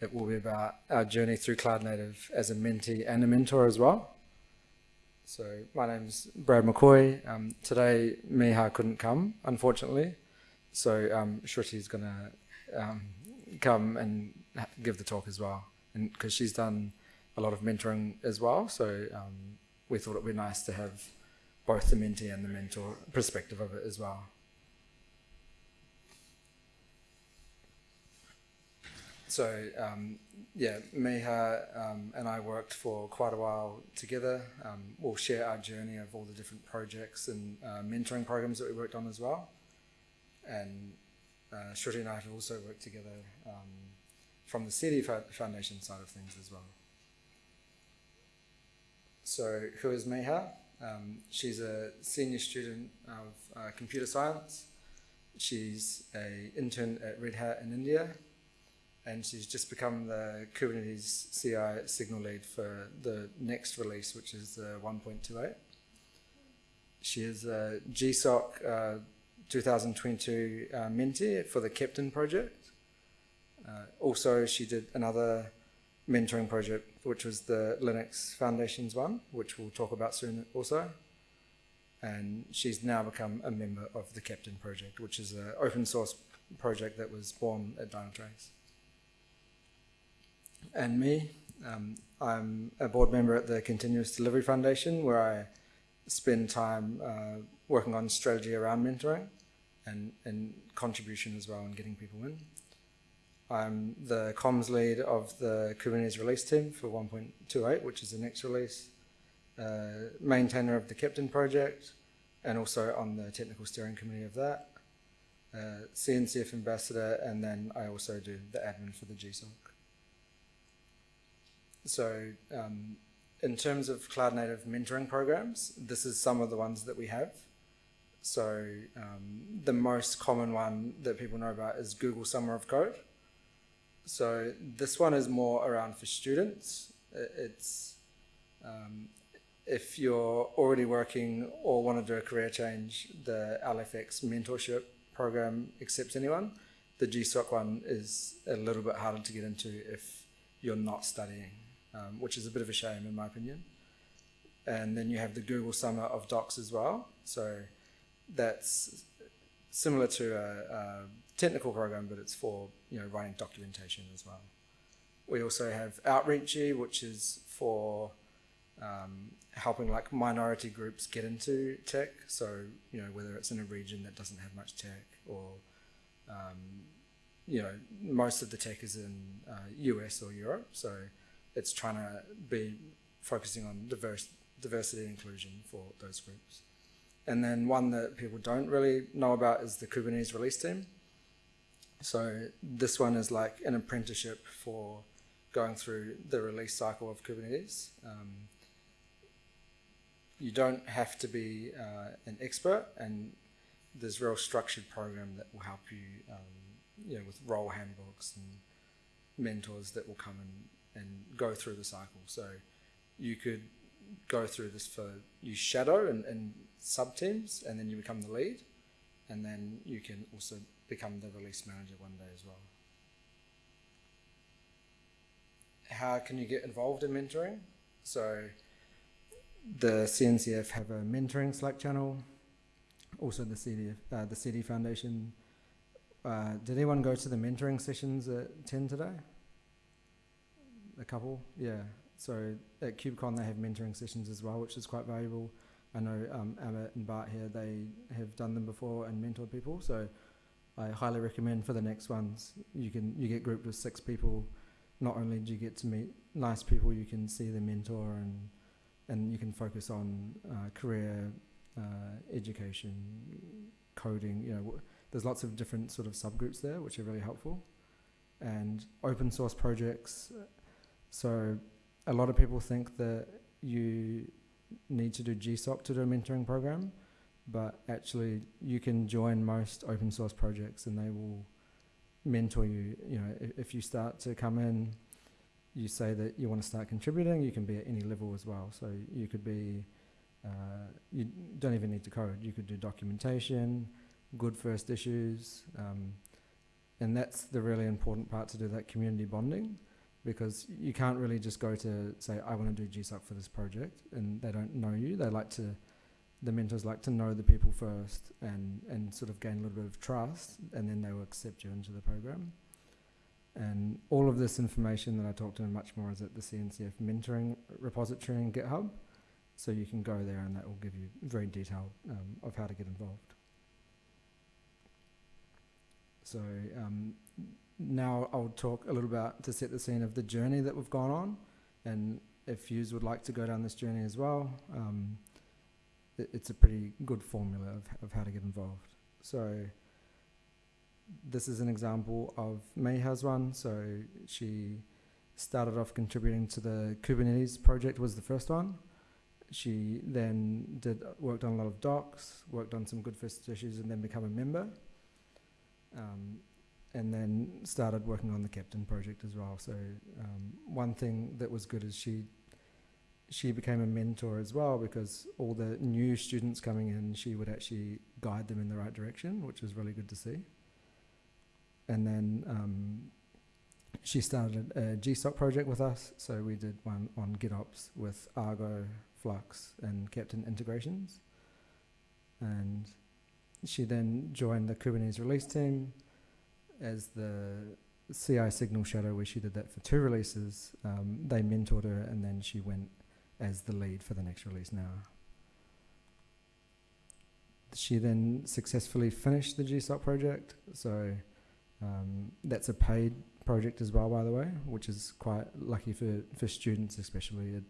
It will be about our journey through Cloud Native as a mentee and a mentor as well. So my name's Brad McCoy. Um, today Meha couldn't come, unfortunately. So um, Shruti is going to um, come and give the talk as well. And because she's done a lot of mentoring as well. So um, we thought it would be nice to have both the mentee and the mentor perspective of it as well. So um, yeah, Meha um, and I worked for quite a while together. Um, we'll share our journey of all the different projects and uh, mentoring programs that we worked on as well. And uh, Shruti and I have also worked together um, from the CD Foundation side of things as well. So who is Meha? Um, she's a senior student of uh, computer science. She's a intern at Red Hat in India and she's just become the Kubernetes CI signal lead for the next release, which is the 1.28. She is a GSOC uh, 2022 uh, mentee for the Keptn project. Uh, also, she did another mentoring project, which was the Linux Foundations one, which we'll talk about soon also. And she's now become a member of the Keptn project, which is an open source project that was born at Dynatrace and me. Um, I'm a board member at the Continuous Delivery Foundation where I spend time uh, working on strategy around mentoring and, and contribution as well and getting people in. I'm the comms lead of the Kubernetes release team for 1.28, which is the next release, uh, maintainer of the Keptn project, and also on the technical steering committee of that, uh, CNCF ambassador, and then I also do the admin for the GSOC. So um, in terms of cloud native mentoring programs, this is some of the ones that we have. So um, the most common one that people know about is Google Summer of Code. So this one is more around for students. It's um, if you're already working or want to do a career change, the LFX mentorship program accepts anyone. The GSOC one is a little bit harder to get into if you're not studying um, which is a bit of a shame in my opinion. And then you have the Google Summer of Docs as well. So that's similar to a, a technical program, but it's for you know writing documentation as well. We also have Outreachy, which is for um, helping like minority groups get into tech. So you know whether it's in a region that doesn't have much tech, or um, you know most of the tech is in uh, US or Europe. So it's trying to be focusing on diverse, diversity and inclusion for those groups. And then one that people don't really know about is the Kubernetes release team. So this one is like an apprenticeship for going through the release cycle of Kubernetes. Um, you don't have to be uh, an expert and there's real structured program that will help you, um, you know, with role handbooks and mentors that will come and and go through the cycle. So you could go through this for you shadow and, and sub teams, and then you become the lead, and then you can also become the release manager one day as well. How can you get involved in mentoring? So the CNCF have a mentoring Slack channel. Also the CD, uh, the CD Foundation. Uh, did anyone go to the mentoring sessions at 10 today? A couple, yeah. So at KubeCon they have mentoring sessions as well, which is quite valuable. I know um, Amit and Bart here, they have done them before and mentored people. So I highly recommend for the next ones, you can you get grouped with six people. Not only do you get to meet nice people, you can see the mentor and and you can focus on uh, career, uh, education, coding. You know, there's lots of different sort of subgroups there, which are really helpful. And open source projects so a lot of people think that you need to do GSOC to do a mentoring program, but actually you can join most open source projects and they will mentor you. You know, if, if you start to come in, you say that you want to start contributing, you can be at any level as well. So you could be, uh, you don't even need to code. You could do documentation, good first issues, um, and that's the really important part to do that community bonding because you can't really just go to say I want to do GSOC for this project and they don't know you. They like to the mentors like to know the people first and, and sort of gain a little bit of trust and then they will accept you into the program. And all of this information that I talked to much more is at the CNCF mentoring repository and GitHub. So you can go there and that will give you very detailed um, of how to get involved. So um, now I'll talk a little about to set the scene of the journey that we've gone on and if you would like to go down this journey as well, um, it, it's a pretty good formula of, of how to get involved. So this is an example of Meha's one. So she started off contributing to the Kubernetes project was the first one. She then did worked on a lot of docs, worked on some good first issues, and then become a member. Um, and then started working on the Keptn project as well. So um, one thing that was good is she she became a mentor as well because all the new students coming in, she would actually guide them in the right direction, which was really good to see. And then um, she started a GSOC project with us, so we did one on GitOps with Argo, Flux, and Keptn integrations. And she then joined the Kubernetes release team as the CI signal shadow, where she did that for two releases. Um, they mentored her, and then she went as the lead for the next release now. She then successfully finished the GSOC project, so um, that's a paid project as well, by the way, which is quite lucky for, for students especially. It,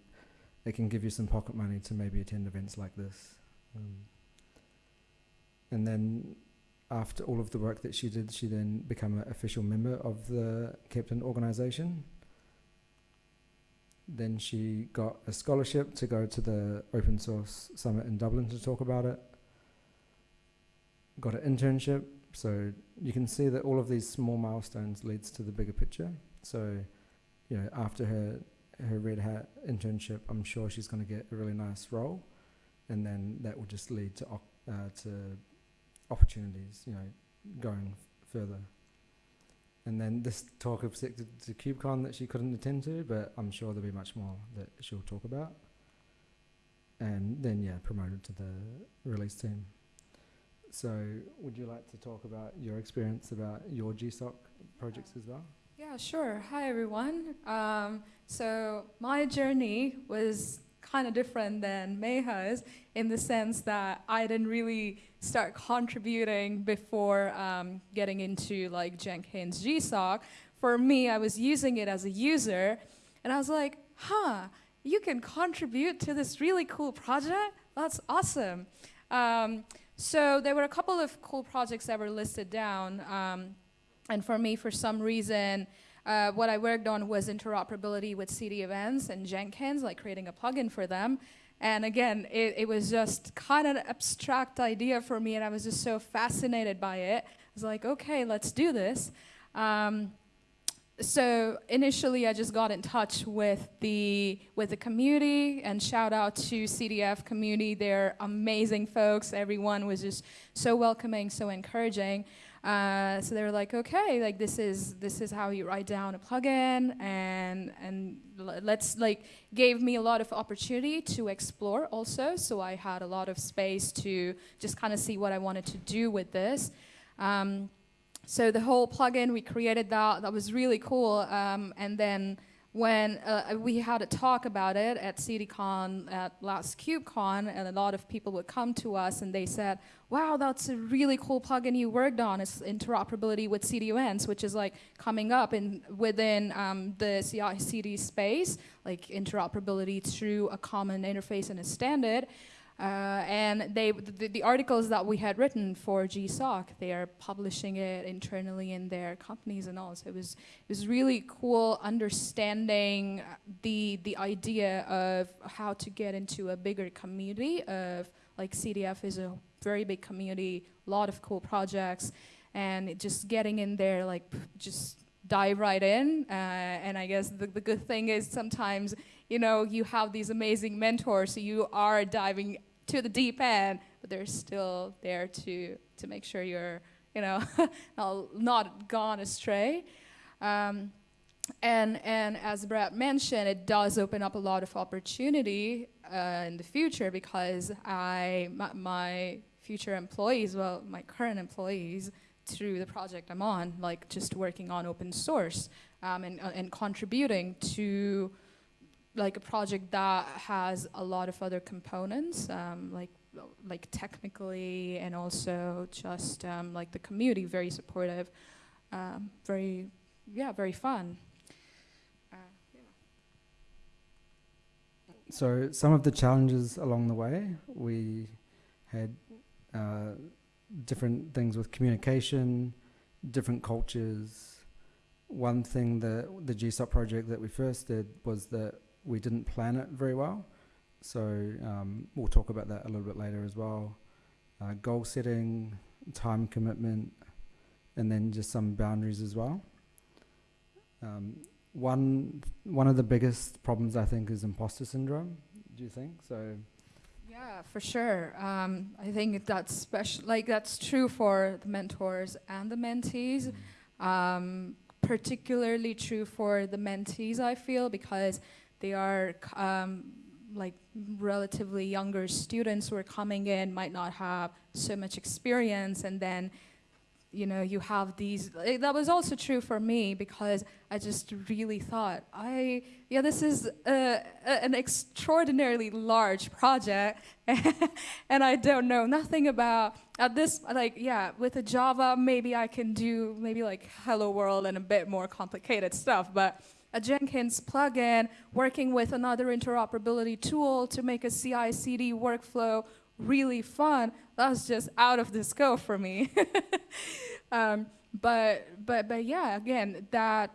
it can give you some pocket money to maybe attend events like this. Um, and then after all of the work that she did, she then became an official member of the Keptn organization. Then she got a scholarship to go to the open source summit in Dublin to talk about it. Got an internship, so you can see that all of these small milestones leads to the bigger picture. So, you know, after her her Red Hat internship, I'm sure she's going to get a really nice role, and then that will just lead to uh, to opportunities, you know, going further. And then this talk of to, to KubeCon that she couldn't attend to, but I'm sure there'll be much more that she'll talk about. And then, yeah, promoted to the release team. So, would you like to talk about your experience about your GSOC projects as well? Yeah, sure. Hi, everyone. Um, so, my journey was kind of different than Meha's in the sense that I didn't really start contributing before um, getting into like Jenkins GSOC. For me, I was using it as a user, and I was like, huh, you can contribute to this really cool project? That's awesome. Um, so there were a couple of cool projects that were listed down, um, and for me, for some reason, uh, what I worked on was interoperability with CD events and Jenkins, like creating a plugin for them. And again, it, it was just kind of an abstract idea for me, and I was just so fascinated by it. I was like, okay, let's do this. Um, so initially, I just got in touch with the with the community, and shout out to CDF community. They're amazing folks. Everyone was just so welcoming, so encouraging. Uh, so they were like, okay, like this is this is how you write down a plugin, and and let's like gave me a lot of opportunity to explore also. So I had a lot of space to just kind of see what I wanted to do with this. Um, so the whole plugin we created that that was really cool, um, and then when uh, we had a talk about it at CDCon, at last KubeCon, and a lot of people would come to us and they said, wow, that's a really cool plugin you worked on. It's interoperability with CDEvents, which is like coming up in within um, the CI/CD space, like interoperability through a common interface and a standard. Uh, and they, the, the, articles that we had written for GSOC, they are publishing it internally in their companies and all. So it was, it was really cool understanding the, the idea of how to get into a bigger community of like CDF is a very big community, a lot of cool projects, and just getting in there, like just dive right in. Uh, and I guess the, the good thing is sometimes, you know, you have these amazing mentors, so you are diving to the deep end, but they're still there to, to make sure you're, you know, not gone astray. Um, and and as Brad mentioned, it does open up a lot of opportunity uh, in the future because I my, my future employees, well, my current employees, through the project I'm on, like just working on open source um, and uh, and contributing to like a project that has a lot of other components, um, like like technically and also just um, like the community very supportive, um, very yeah very fun. So some of the challenges along the way, we had uh, different things with communication, different cultures. One thing that the GSOC project that we first did was that we didn't plan it very well. So um, we'll talk about that a little bit later as well. Uh, goal setting, time commitment, and then just some boundaries as well. Um, one one of the biggest problems I think is imposter syndrome. Do you think so? Yeah, for sure. Um, I think that's special. Like that's true for the mentors and the mentees. Um, particularly true for the mentees, I feel, because they are um, like relatively younger students who are coming in, might not have so much experience, and then you know you have these. Like, that was also true for me because I just really thought I yeah this is a, a, an extraordinarily large project, and I don't know nothing about at this like yeah with a Java maybe I can do maybe like Hello World and a bit more complicated stuff, but a Jenkins plugin, working with another interoperability tool to make a CI/CD workflow really fun. That's just out of the scope for me. um, but but but yeah, again, that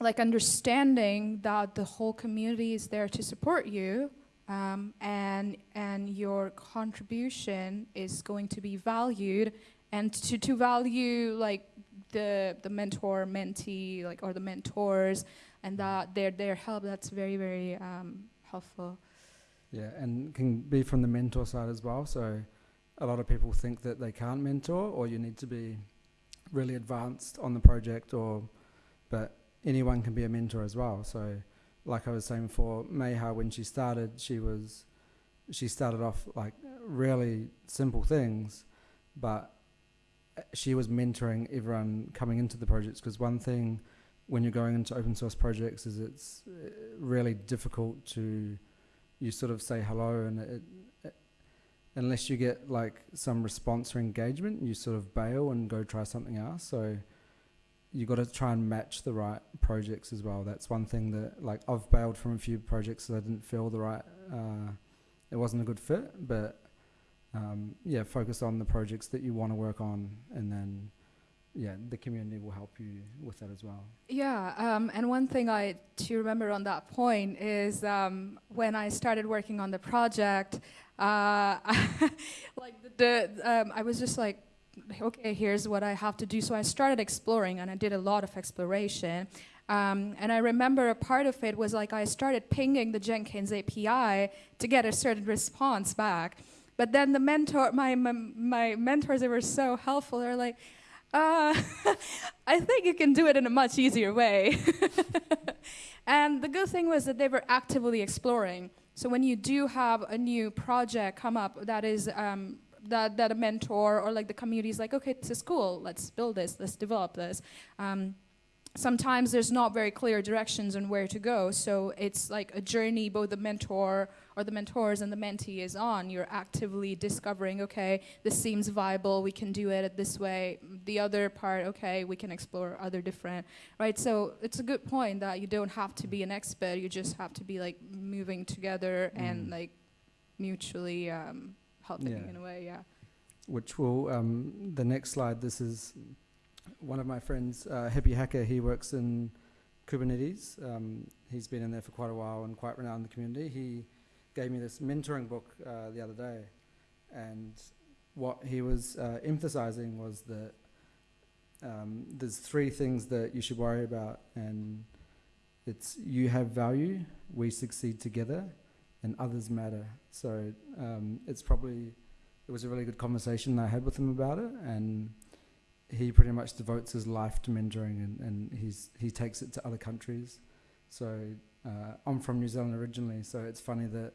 like understanding that the whole community is there to support you. Um, and and your contribution is going to be valued and to, to value like the the mentor mentee like or the mentors and their their help that's very very um, helpful. Yeah, and can be from the mentor side as well. So a lot of people think that they can't mentor, or you need to be really advanced on the project, or but anyone can be a mentor as well. So, like I was saying before, Meha when she started, she was she started off like really simple things, but she was mentoring everyone coming into the projects because one thing when you're going into open source projects is it's uh, really difficult to you sort of say hello and it, it, unless you get like some response or engagement you sort of bail and go try something else. So you got to try and match the right projects as well. That's one thing that like I've bailed from a few projects that I didn't feel the right uh, it wasn't a good fit but um, yeah focus on the projects that you want to work on and then yeah, the community will help you with that as well. Yeah, um, and one thing I to remember on that point is um, when I started working on the project, uh, like the, the um, I was just like, okay, here's what I have to do. So I started exploring, and I did a lot of exploration. Um, and I remember a part of it was like I started pinging the Jenkins API to get a certain response back. But then the mentor, my, my, my mentors, they were so helpful. They're like, uh, I think you can do it in a much easier way. and the good thing was that they were actively exploring. So when you do have a new project come up that is um, that, that a mentor or like the community is like, okay, this is cool, let's build this, let's develop this. Um, sometimes there's not very clear directions on where to go. So it's like a journey both the mentor or the mentors and the mentee is on. You're actively discovering, okay, this seems viable, we can do it this way. The other part, okay, we can explore other different, right? So it's a good point that you don't have to be an expert, you just have to be like moving together mm. and like mutually um, helping yeah. in a way, yeah. Which will, um, the next slide, this is one of my friends, uh, Hippie Hacker, he works in Kubernetes. Um, he's been in there for quite a while and quite renowned in the community. He gave me this mentoring book uh, the other day, and what he was uh, emphasizing was that um, there's three things that you should worry about, and it's you have value, we succeed together, and others matter. So um, it's probably it was a really good conversation I had with him about it, and he pretty much devotes his life to mentoring and, and he's he takes it to other countries. So uh, I'm from New Zealand originally, so it's funny that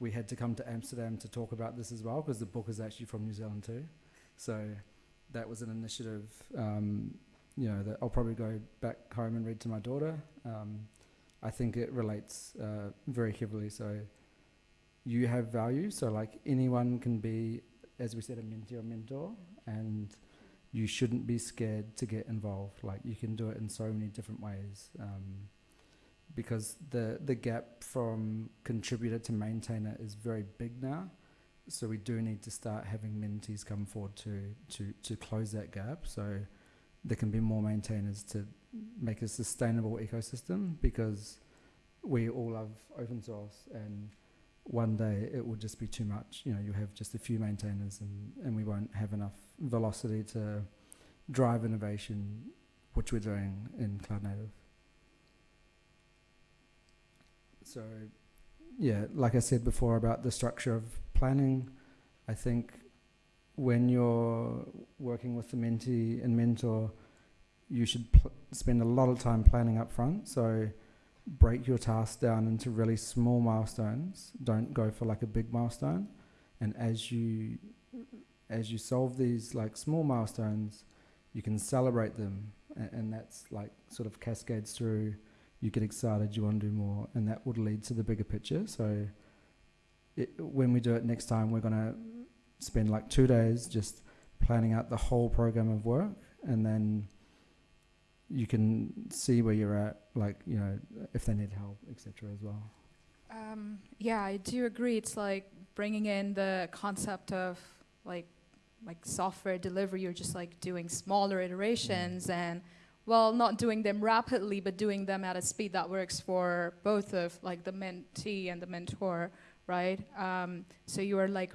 we had to come to Amsterdam to talk about this as well because the book is actually from New Zealand too. So that was an initiative, um, you know, that I'll probably go back home and read to my daughter. Um, I think it relates uh, very heavily. So you have value. So like anyone can be, as we said, a mentee or mentor, and you shouldn't be scared to get involved. Like you can do it in so many different ways. Um, because the the gap from contributor to maintainer is very big now. So we do need to start having mentees come forward to to to close that gap. So there can be more maintainers to make a sustainable ecosystem because we all love open source and one day it will just be too much. You know, you have just a few maintainers and, and we won't have enough velocity to drive innovation, which we're doing in Cloud Native. So, yeah, like I said before about the structure of planning, I think when you're working with the mentee and mentor, you should spend a lot of time planning up front. So, break your task down into really small milestones. Don't go for like a big milestone. And as you as you solve these like small milestones, you can celebrate them, and, and that's like sort of cascades through. You get excited, you want to do more, and that would lead to the bigger picture. So, it, when we do it next time, we're gonna spend like two days just planning out the whole program of work, and then you can see where you're at, like you know, if they need help, etc. As well. Um, yeah, I do agree. It's like bringing in the concept of like like software delivery. You're just like doing smaller iterations mm. and well, not doing them rapidly, but doing them at a speed that works for both of like the mentee and the mentor, right? Um, so you are like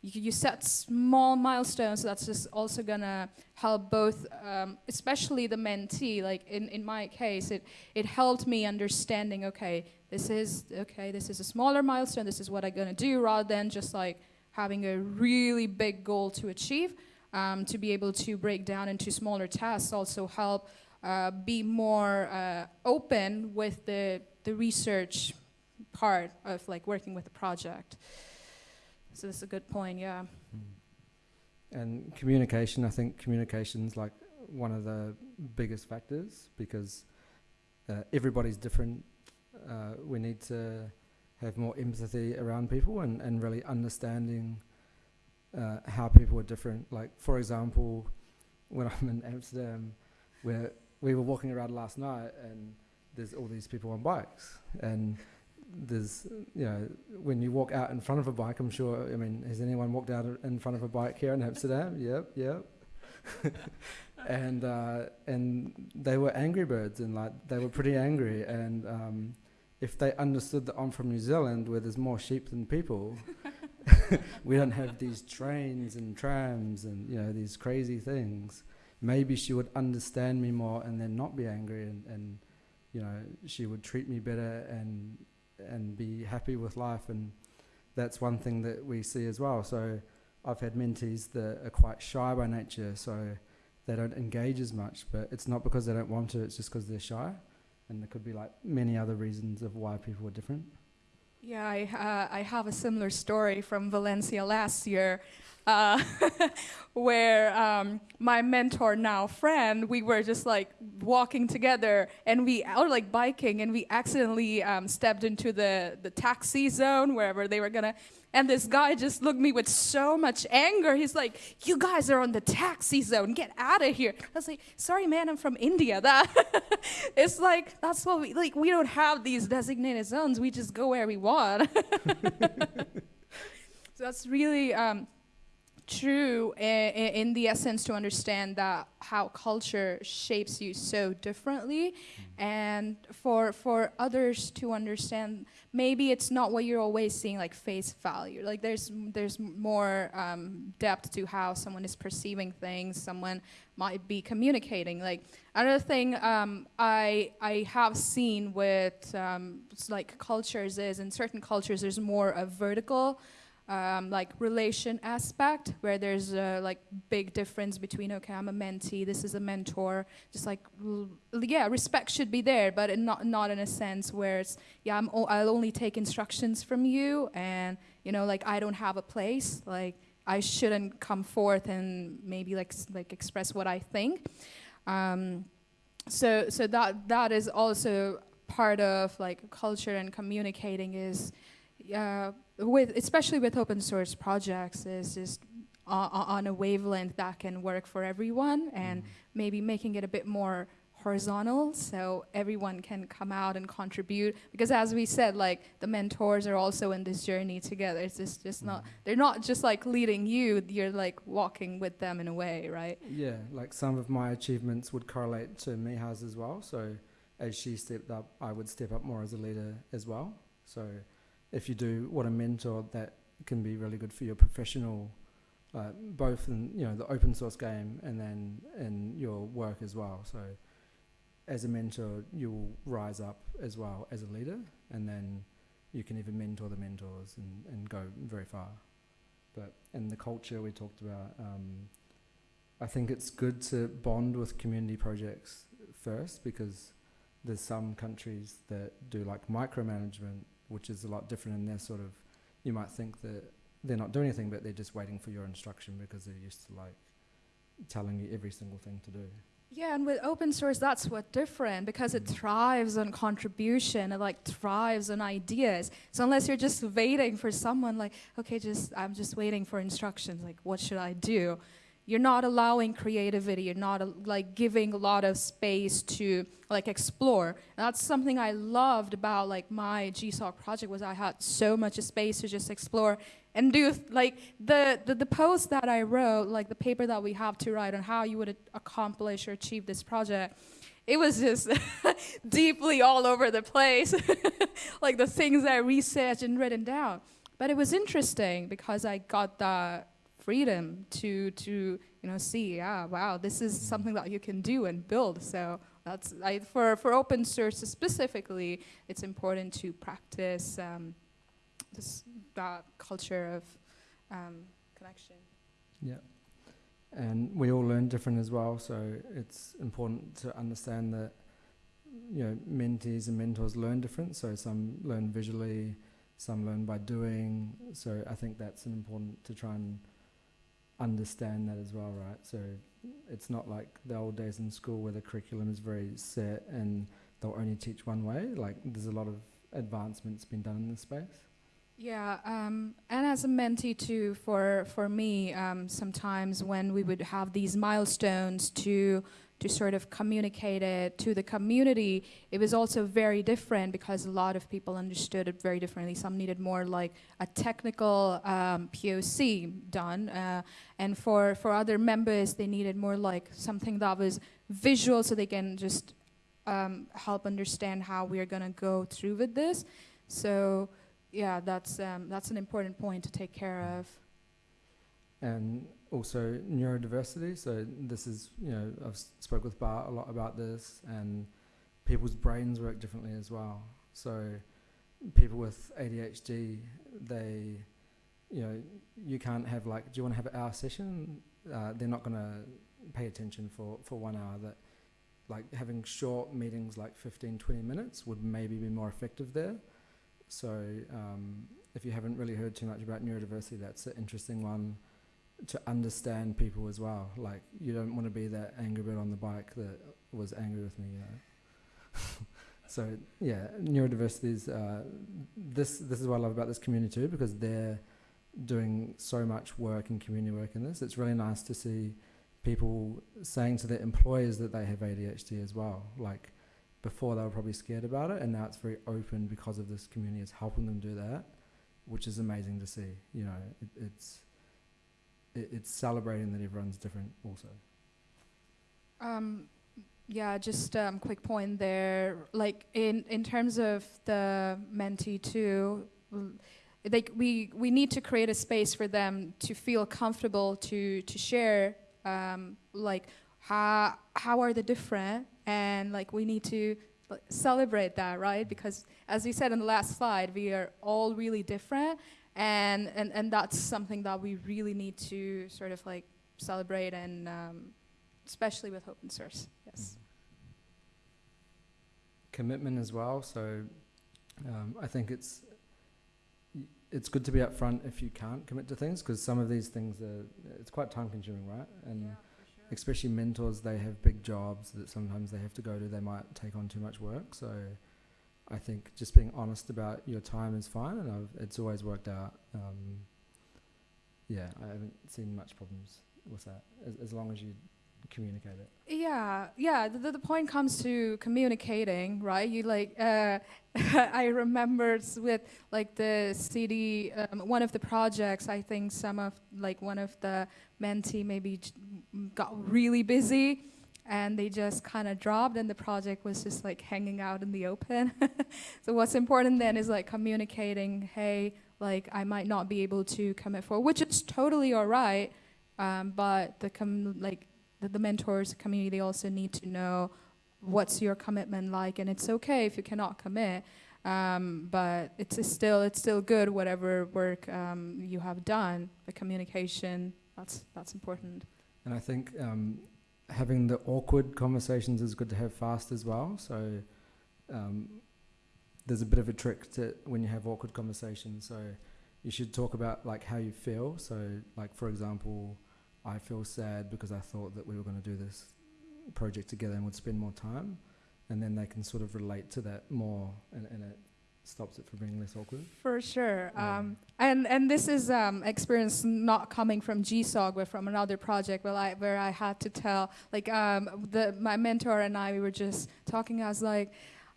you, you set small milestones that's just also gonna help both um, especially the mentee like in, in my case it it helped me understanding okay this is okay this is a smaller milestone this is what i'm gonna do rather than just like having a really big goal to achieve um, to be able to break down into smaller tasks also help uh, be more uh, open with the the research part of like working with the project so that's a good point, yeah. Mm. And communication, I think communication's like one of the biggest factors because uh, everybody's different. Uh, we need to have more empathy around people and, and really understanding uh, how people are different. Like, for example, when I'm in Amsterdam, where we were walking around last night and there's all these people on bikes and there's, you know, when you walk out in front of a bike, I'm sure, I mean, has anyone walked out in front of a bike here in Amsterdam? Yep, yep. and uh, and they were angry birds and like they were pretty angry and um, if they understood that I'm from New Zealand where there's more sheep than people we don't have these trains and trams and you know these crazy things maybe she would understand me more and then not be angry and, and you know she would treat me better and and be happy with life. And that's one thing that we see as well. So I've had mentees that are quite shy by nature, so they don't engage as much. But it's not because they don't want to; it's just because they're shy. And there could be like many other reasons of why people are different. Yeah, I, uh, I have a similar story from Valencia last year uh, where um, my mentor, now friend, we were just like walking together and we, or like biking, and we accidentally um, stepped into the, the taxi zone wherever they were gonna. And this guy just looked me with so much anger. He's like, "You guys are on the taxi zone. Get out of here!" I was like, "Sorry, man. I'm from India. That it's like that's what we like. We don't have these designated zones. We just go where we want." so that's really um, true in, in, the essence to understand that how culture shapes you so differently. Mm. and for for others to understand maybe it's not what you're always seeing like face value. Like there's there's more um, depth to how someone is perceiving things. Someone might be communicating. Like another thing um, I I have seen with um, like cultures is in certain cultures there's more a vertical um, like relation aspect where there's a like big difference between okay i'm a mentee this is a mentor just like yeah respect should be there but not not in a sense where it's yeah I'm o- i'll only take instructions from you and you know like i don't have a place like i shouldn't come forth and maybe like like express what i think. Um, so so that that is also part of like culture and communicating is uh, with especially with open source projects is just on, a wavelength that can work for everyone and mm-hmm. maybe making it a bit more horizontal so everyone can come out and contribute. Because as we said like the mentors are also in this journey together. It's just, just not mm-hmm. they're not just like leading you you're like walking with them in a way right? Yeah, like some of my achievements would correlate to Meha's as well. So as she stepped up, I would step up more as a leader as well. So if you do what a mentor, that can be really good for your professional, uh, both in you know the open source game and then in your work as well. So as a mentor, you will rise up as well as a leader, and then you can even mentor the mentors and, and go very far. But in the culture we talked about. Um, I think it's good to bond with community projects first because there's some countries that do like micromanagement, which is a lot different in their sort of. You might think that they're not doing anything, but they're just waiting for your instruction because they're used to like telling you every single thing to do. Yeah, and with open source, that's what different because it mm. thrives on contribution. It like thrives on ideas. So unless you're just waiting for someone, like, okay, just I'm just waiting for instructions. Like, what should I do? You're not allowing creativity. You're not like giving a lot of space to like explore. And that's something I loved about like my GSOC project was I had so much space to just explore and do like the, the the post that I wrote, like the paper that we have to write on how you would accomplish or achieve this project. It was just deeply all over the place, like the things I researched and written down. But it was interesting because I got that freedom to to you know see, yeah, wow, this is something that you can do and build. So that's I, for for open source specifically, it's important to practice. Um, this that culture of um, connection. Yeah. And we all learn different as well, so it's important to understand that you know mentees and mentors learn different. So some learn visually, some learn by doing. So I think that's important to try and understand that as well, right? So it's not like the old days in school where the curriculum is very set and they'll only teach one way. Like there's a lot of advancements been done in this space. Yeah, um, and as a mentee too, for for me, um, sometimes when we would have these milestones to to sort of communicate it to the community, it was also very different because a lot of people understood it very differently. Some needed more like a technical um, POC done, uh, and for for other members, they needed more like something that was visual, so they can just um, help understand how we are gonna go through with this. So yeah, that's um, that's an important point to take care of. and also neurodiversity. So this is, you know, I've spoke with Bart a lot about this, and people's brains work differently as well. So people with ADHD, they, you know, you can't have like, do you want to have an hour session? Uh, they're not going to pay attention for, for one hour. That like having short meetings, like 15, 20 minutes, would maybe be more effective there. So um, if you haven't really heard too much about neurodiversity, that's an interesting one to understand people as well. Like you don't want to be that angry bird on the bike that was angry with me, you know. so yeah, neurodiversity is uh, this. This is what I love about this community too, because they're doing so much work and community work in this. It's really nice to see people saying to their employers that they have ADHD as well. Like before, they were probably scared about it, and now it's very open because of this community is helping them do that, which is amazing to see. You know, it, it's it, it's celebrating that everyone's different also. Um, yeah, just um, quick point there. Like in in terms of the mentee too, like we we need to create a space for them to feel comfortable to to share. Um, like how how are they different, and like we need to celebrate that, right? Because as we said in the last slide, we are all really different. And and and that's something that we really need to sort of like celebrate and um, especially with open source. Yes. commitment as well. So um, I think it's it's good to be upfront if you can't commit to things because some of these things are it's quite time consuming, right? And especially mentors, they have big jobs that sometimes they have to go to. They might take on too much work. So I think just being honest about your time is fine, and I've, it's always worked out. Um, yeah, I haven't seen much problems with that as, as long as you communicate it. Yeah, yeah. The, the- point comes to communicating, right? You like, uh, I remember with like the CD, um, one of the projects. I think some of like one of the mentee maybe got really busy, and they just kind of dropped, and the project was just like hanging out in the open. so what's important then is like communicating. Hey, like I might not be able to commit for, which is totally all right. Um, but the com- like the, the mentors community they also need to know what's your commitment like and it's okay if you cannot commit um, but it's still it's still good whatever work um, you have done the communication that's that's important And I think um, having the awkward conversations is good to have fast as well. So um, there's a bit of a trick to when you have awkward conversations. So you should talk about like how you feel. So like for example, I feel sad because I thought that we were going to do this project together and would spend more time, and then they can sort of relate to that more, and, and it stops it from being less awkward. for sure. Yeah. um, and and this is um, experience not coming from GSOC but from another project where I where I had to tell like um, the my mentor and I we were just talking. I was like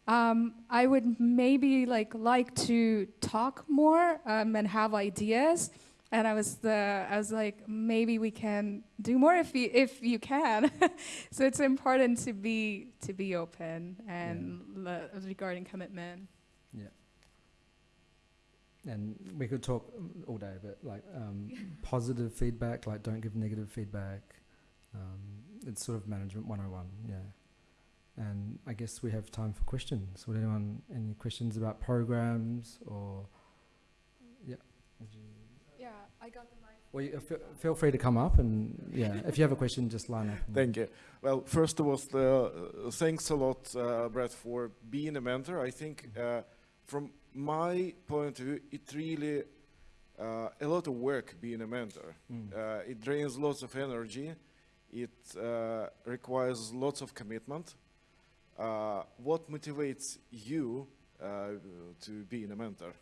um, I would maybe like like to talk more um, and have ideas. And I was the I was like maybe we can do more if you if you can. So it's important to be to be open and le- regarding commitment and we could talk all day, but like um, positive feedback, like don't give negative feedback. Um, it's sort of management 101, yeah. And I guess we have time for questions. Would anyone any questions about programs or yeah? Yeah I got the mic well, you, feel, feel free to come up and yeah, if you have a question, just line up. Thank you. Well, first of all, uh, thanks a lot, uh, Brett, for being a mentor. I think uh, from my point of view, it really uh, a lot of work being a mentor. Mm. Uh, it drains lots of energy. It uh, requires lots of commitment. Uh, what motivates you uh, to being a mentor?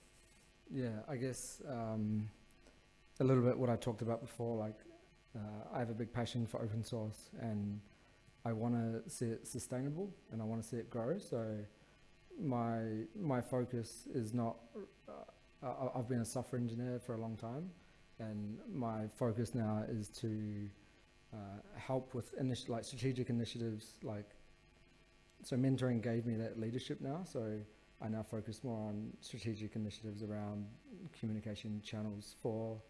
Yeah, I guess um, a little bit what I talked about before. Like, uh, I have a big passion for open source, and I want to see it sustainable, and I want to see it grow. So, my my focus is not. Uh, I, I've been a software engineer for a long time, and my focus now is to uh, help with initi- like strategic initiatives. Like, so mentoring gave me that leadership now. So. I now focus more on strategic initiatives around communication channels for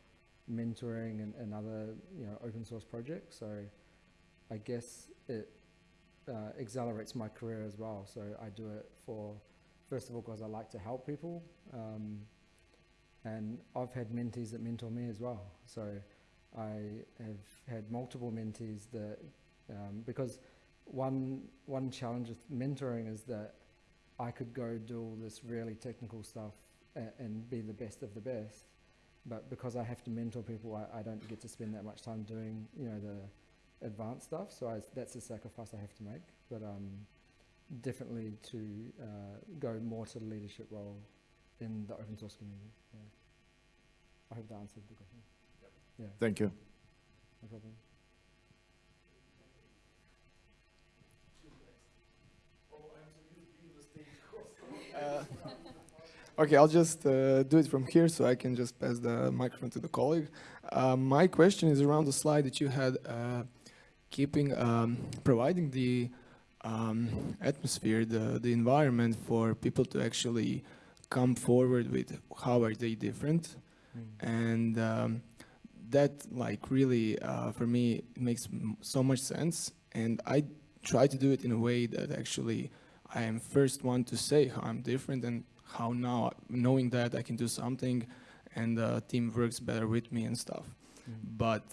mentoring and, and other you know open source projects. So I guess it uh, accelerates my career as well. So I do it for first of all because I like to help people, um, and I've had mentees that mentor me as well. So I have had multiple mentees that um, because one one challenge with mentoring is that I could go do all this really technical stuff and, and be the best of the best, but because I have to mentor people, I, I don't get to spend that much time doing you know the advanced stuff. So I, that's a sacrifice I have to make. But um, definitely to uh, go more to the leadership role in the open source community. Yeah. I hope that answered the question. Yeah, Thank you. no problem. Uh, Okay, I'll just uh, do it from here so I can just pass the microphone to the colleague. Uh, my question is around the slide that you had, uh, keeping, um, providing the um, atmosphere, the, the environment for people to actually come forward with how are they different. And um, that like really, uh, for me, makes m- so much sense. And I try to do it in a way that actually I am first one to say how I'm different and how now knowing that I can do something and the team works better with me and stuff. Mm. But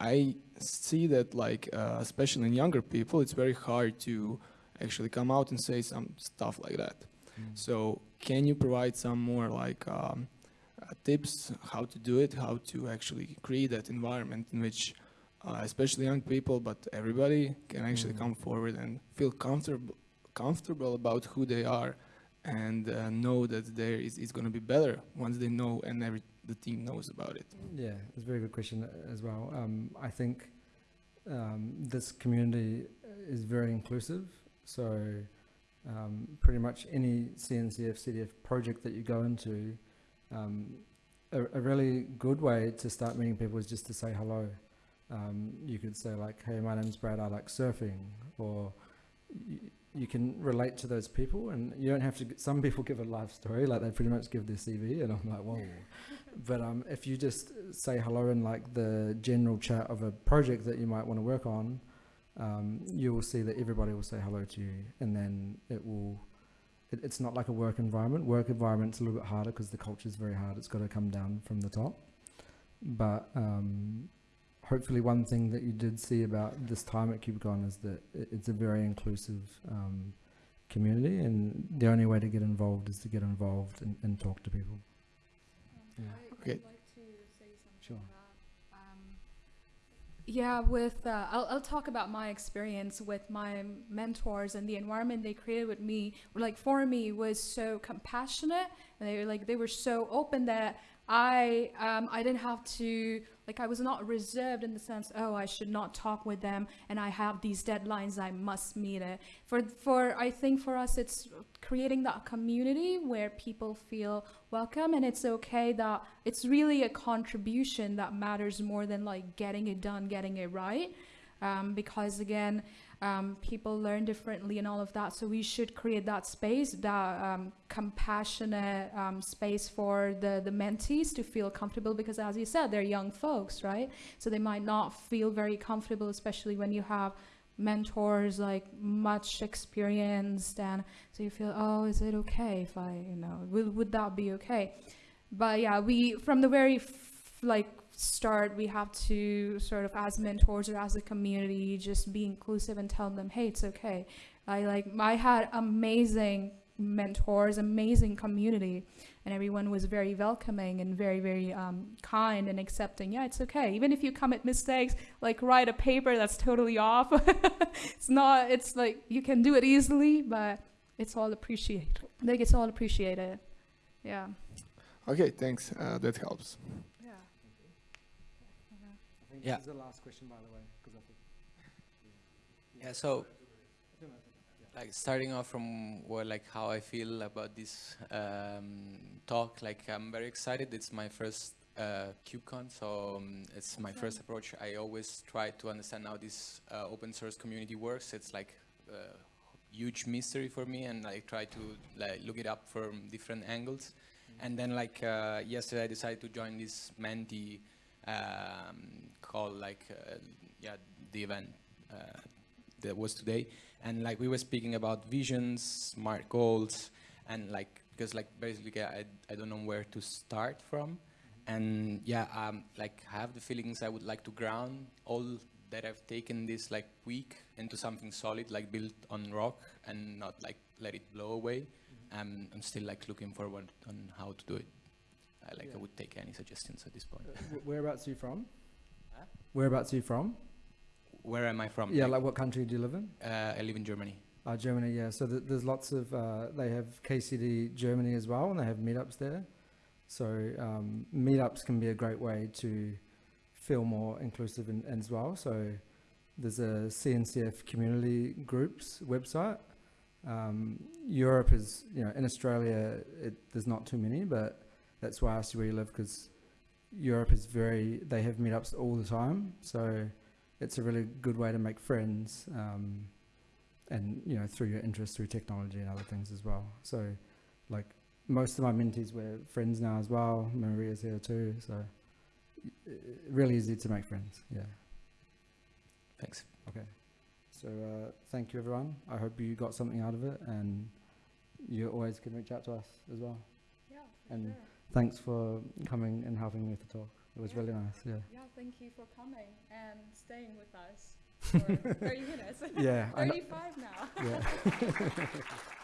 I see that like uh, especially in younger people, it's very hard to actually come out and say some stuff like that. Mm. So can you provide some more like um, uh, tips how to do it, how to actually create that environment in which uh, especially young people, but everybody can actually Mm. come forward and feel comfortable comfortable about who they are and uh, know that there is, is going to be better once they know and every the team knows about it. Yeah, it's a very good question uh, as well. Um, I think um, this community is very inclusive. So um, pretty much any CNCF, CDF project that you go into, um, a, a really good way to start meeting people is just to say hello. Um, you could say like, hey, my name's Brad, I like surfing, or you can relate to those people and you don't have to, some people give a life story, like they pretty much give their CV and I'm like, whoa. But um, if you just say hello in like the general chat of a project that you might want to work on, um, you will see that everybody will say hello to you, and then it will. It, it's not like a work environment. Work environment's a little bit harder because the culture is very hard. It's got to come down from the top. But um, hopefully, one thing that you did see about this time at KubeCon is that it, it's a very inclusive um, community, and the only way to get involved is to get involved and, and talk to people. Yeah. Okay. Sure. Yeah, with uh, I'll I'll talk about my experience with my mentors and the environment they created with me. Like for me, was so compassionate, and they were like they were so open that I um, I didn't have to like I was not reserved in the sense oh I should not talk with them and I have these deadlines I must meet it. For for I think for us it's creating that community where people feel welcome and it's okay that it's really a contribution that matters more than like getting it done, getting it right. Um, because again, um, people learn differently and all of that. So we should create that space, that um, compassionate um, space for the, the mentees to feel comfortable because as you said, they're young folks, right? So they might not feel very comfortable, especially when you have mentors like much experienced and so you feel oh is it okay if i you know would, would that be okay but yeah we from the very like start we have to sort of as mentors or as a community just be inclusive and tell them hey it's okay. I like i had amazing mentors amazing community and everyone was very welcoming and very very um, kind and accepting. Yeah it's okay. Even if you commit mistakes like write a paper that's totally off. It's not it's like you can do it easily but it's all appreciated like it's all appreciated. Yeah. Okay, thanks. Uh, that helps. Yeah think Yeah. this is the last question, by the way. 'cause I think- Yeah, so like starting off from what like how I feel about this um, talk, like I'm very excited. It's my first uh, KubeCon, so um, it's my first approach. I always try to understand how this uh, open source community works. It's like a huge mystery for me, and I try to like look it up from different angles. And then like uh, yesterday, I decided to join this Menti um, call, like uh, yeah, the event uh, that was today, and like we were speaking about visions, smart goals, and like because like basically I I don't know where to start from, and yeah, um, like I have the feelings I would like to ground all that I've taken this like week into something solid, like built on rock, and not like let it blow away. Um, I'm still like looking forward on how to do it. I like Yeah. I would take any suggestions at this point. Uh, whereabouts are you from? Huh? Whereabouts are you from? Where am I from? Yeah, like what country do you live in? uh, I live in Germany. Uh, Germany, yeah. So th- there's lots of, uh, they have KCD Germany as well, and they have meetups there. So um, meetups can be a great way to feel more inclusive in, as well. So there's a CNCF community groups website. Um, Europe is, you know, in Australia, it, there's not too many, but that's why I asked you where you live because Europe is very, they have meetups all the time. So it's a really good way to make friends. Um, and you know through your interest through technology and other things as well. So, like most of my mentees we're friends now as well. Maria's here too, so really easy to make friends. Yeah. Thanks. Okay. So uh, thank you everyone. I hope you got something out of it, and you always can reach out to us as well. yeah And thanks for coming and helping me to talk. It was Yeah. really nice. Yeah. Yeah, thank you for coming and staying with us for 30 minutes. Yeah. 35 now. yeah.